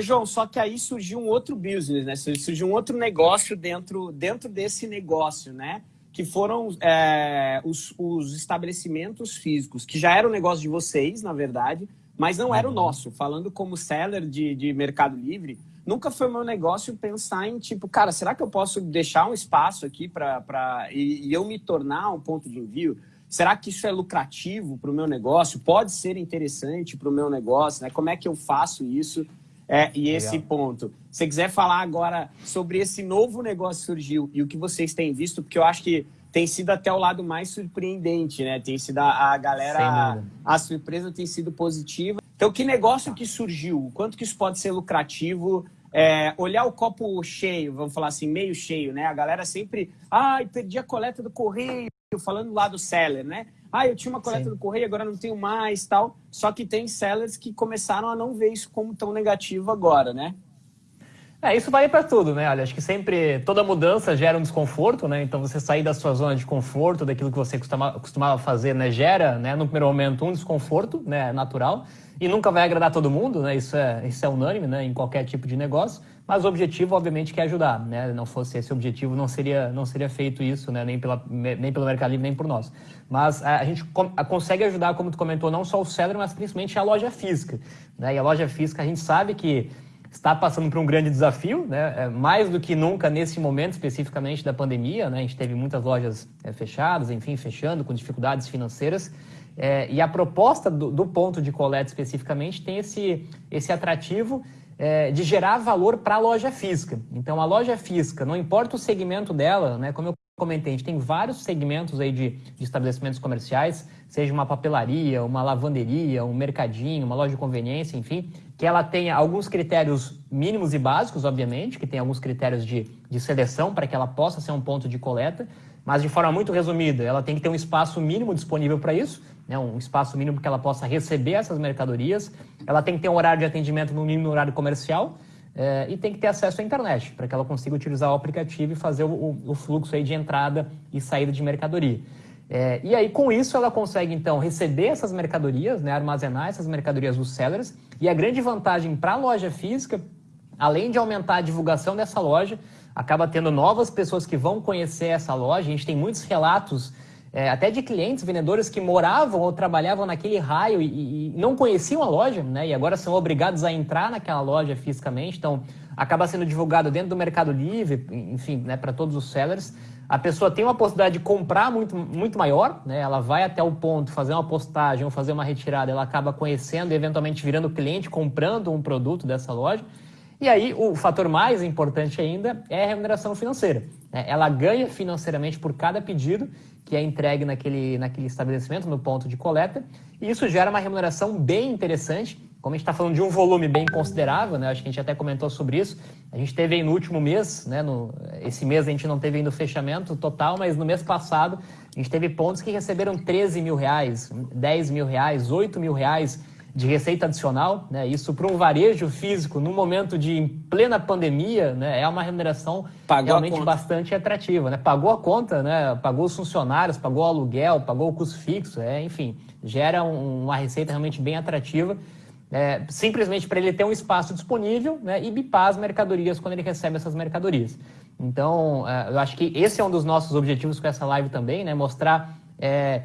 Ô, João, só que aí surgiu um outro business, né? Surgiu um outro negócio dentro, dentro desse negócio, né? Que foram é, os, os, estabelecimentos físicos, que já era o negócio de vocês, na verdade, mas não era o uhum. nosso. Falando como seller de, de Mercado Livre, nunca foi meu negócio pensar em tipo, cara, será que eu posso deixar um espaço aqui para e, e eu me tornar um ponto de envio? Será que isso é lucrativo para o meu negócio? Pode ser interessante para o meu negócio? Né? Como é que eu faço isso? É, e esse Legal. ponto. Se você quiser falar agora sobre esse novo negócio que surgiu e o que vocês têm visto, porque eu acho que tem sido até o lado mais surpreendente, né? Tem sido a, a galera, a, a surpresa tem sido positiva. Então, que negócio que surgiu? Quanto que isso pode ser lucrativo? É, olhar o copo cheio, vamos falar assim, meio cheio, né? A galera sempre, ai, perdi a coleta do correio, falando lá do seller, né? Ah, eu tinha uma coleta Sim. do correio, agora não tenho mais, tal. Só que tem sellers que começaram a não ver isso como tão negativo agora, né? É, isso vale para tudo, né? Olha, acho que sempre toda mudança gera um desconforto, né? Então você sair da sua zona de conforto, daquilo que você costumava, costumava fazer, né? Gera, né? No primeiro momento, um desconforto, né? Natural. E nunca vai agradar todo mundo, né? Isso é, isso é unânime, né? Em qualquer tipo de negócio. Mas o objetivo, obviamente, que é ajudar, né? Não fosse esse objetivo, não seria, não seria feito isso, né? Nem, pela, nem pelo Mercado Livre, nem por nós. Mas a, gente consegue ajudar, como tu comentou, não só o seller, mas principalmente a loja física, né? E a loja física, a gente sabe que está passando por um grande desafio, né? É, mais do que nunca nesse momento especificamente da pandemia, né? A gente teve muitas lojas é, fechadas, enfim, fechando, com dificuldades financeiras. É, e a proposta do, do, ponto de coleta especificamente tem esse, esse atrativo é, de gerar valor para a loja física. Então, a loja física, não importa o segmento dela, né, como eu comentei, a gente tem vários segmentos aí de, de estabelecimentos comerciais, seja uma papelaria, uma lavanderia, um mercadinho, uma loja de conveniência, enfim, que ela tenha alguns critérios mínimos e básicos, obviamente, que tem alguns critérios de, de seleção para que ela possa ser um ponto de coleta, mas de forma muito resumida, ela tem que ter um espaço mínimo disponível para isso, né, um espaço mínimo que ela possa receber essas mercadorias, ela tem que ter um horário de atendimento no mínimo horário comercial é, e tem que ter acesso à internet, para que ela consiga utilizar o aplicativo e fazer o, o fluxo aí de entrada e saída de mercadoria. É, e aí, com isso, ela consegue, então, receber essas mercadorias, né, armazenar essas mercadorias dos sellers, e a grande vantagem para a loja física, além de aumentar a divulgação dessa loja, acaba tendo novas pessoas que vão conhecer essa loja. A gente tem muitos relatos é, até de clientes, vendedores que moravam ou trabalhavam naquele raio e, e, não conheciam a loja, né? E agora são obrigados a entrar naquela loja fisicamente. Então, acaba sendo divulgado dentro do Mercado Livre, enfim, né, para todos os sellers. A pessoa tem uma possibilidade de comprar muito, muito maior, né? Ela vai até o ponto, fazer uma postagem ou fazer uma retirada, ela acaba conhecendo eventualmente virando cliente, comprando um produto dessa loja. E aí, o fator mais importante ainda é a remuneração financeira. Né? Ela ganha financeiramente por cada pedido que é entregue naquele, naquele estabelecimento, no ponto de coleta, e isso gera uma remuneração bem interessante. Como a gente está falando de um volume bem considerável, né? acho que a gente até comentou sobre isso. A gente teve aí no último mês, né? no, esse mês a gente não teve ainda o fechamento total, mas no mês passado a gente teve pontos que receberam 13 mil reais, 10 mil reais, 8 mil reais de receita adicional, né? Isso para um varejo físico, no momento de plena pandemia, né? É uma remuneração pagou realmente bastante atrativa, né? Pagou a conta, né? Pagou os funcionários, pagou o aluguel, pagou o custo fixo, é, enfim, gera um, uma receita realmente bem atrativa. É, simplesmente para ele ter um espaço disponível né, e bipar as mercadorias quando ele recebe essas mercadorias. Então, é, eu acho que esse é um dos nossos objetivos com essa live também, né, mostrar é,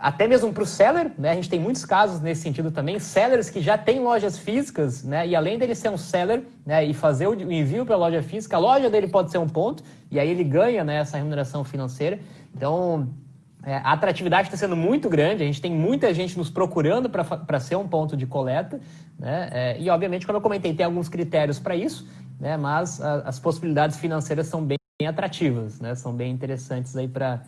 até mesmo para o seller, né? A gente tem muitos casos nesse sentido também, sellers que já têm lojas físicas, né? E além dele ser um seller, né? E fazer o envio para a loja física, a loja dele pode ser um ponto, e aí ele ganha, né? Essa remuneração financeira. Então, é, a atratividade está sendo muito grande, a gente tem muita gente nos procurando para ser um ponto de coleta, né? É, e obviamente, como eu comentei, tem alguns critérios para isso, né? Mas a, as possibilidades financeiras são bem atrativas, né? São bem interessantes aí para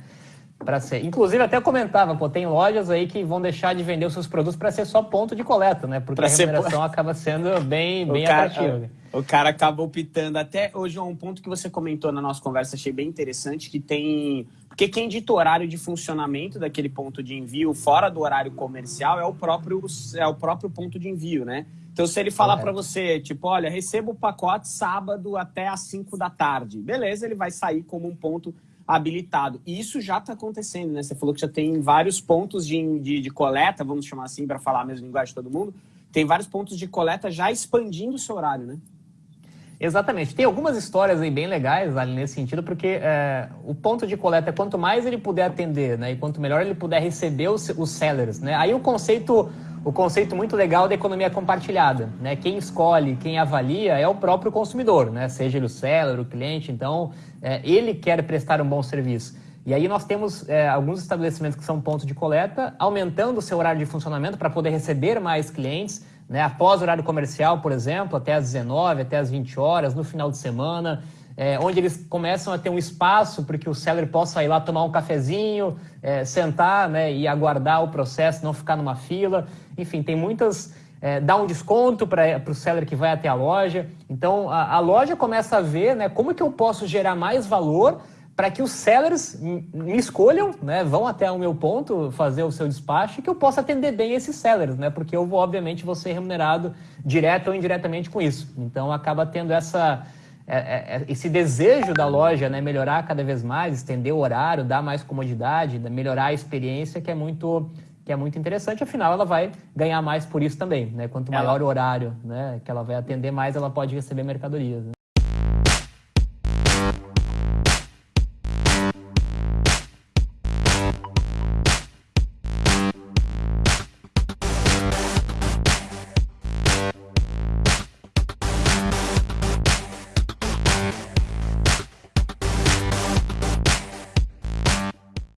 para ser. Inclusive, até comentava, pô, tem lojas aí que vão deixar de vender os seus produtos para ser só ponto de coleta, né? Porque pra a remuneração ser... acaba sendo bem, bem cara, atrativa. O cara acaba optando. Até hoje, um ponto que você comentou na nossa conversa, achei bem interessante, que tem... Porque quem dita o horário de funcionamento daquele ponto de envio fora do horário comercial é o próprio, é o próprio ponto de envio, né? Então, se ele falar para você, tipo, olha, receba o pacote sábado até às 5 da tarde, beleza, ele vai sair como um ponto habilitado. E isso já está acontecendo, né? Você falou que já tem vários pontos de, de, de coleta, vamos chamar assim, para falar a mesma linguagem de todo mundo, tem vários pontos de coleta já expandindo o seu horário, né? Exatamente. Tem algumas histórias aí bem legais ali nesse sentido, porque é, o ponto de coleta, quanto mais ele puder atender, né, e quanto melhor ele puder receber os, os sellers, né, aí o conceito, o conceito muito legal da economia compartilhada, né, quem escolhe, quem avalia é o próprio consumidor, né, seja ele o seller, o cliente, então é, ele quer prestar um bom serviço. E aí nós temos é, alguns estabelecimentos que são pontos de coleta, aumentando o seu horário de funcionamento para poder receber mais clientes, né? após o horário comercial, por exemplo, até às 19, até às 20 horas, no final de semana, é, onde eles começam a ter um espaço para que o seller possa ir lá tomar um cafezinho, é, sentar né, e aguardar o processo, não ficar numa fila. Enfim, tem muitas. É, dá um desconto para o seller que vai até a loja. Então, a, a loja começa a ver né, como que eu posso gerar mais valor para que os sellers me escolham, né, vão até o meu ponto fazer o seu despacho e que eu possa atender bem esses sellers, né, porque eu vou, obviamente, vou ser remunerado direto ou indiretamente com isso. Então, acaba tendo essa, é, é, esse desejo da loja, né, melhorar cada vez mais, estender o horário, dar mais comodidade, melhorar a experiência, que é muito que é muito interessante, afinal ela vai ganhar mais por isso também, né? Quanto maior ela... o horário, né, que ela vai atender mais, ela pode receber mercadorias. Né?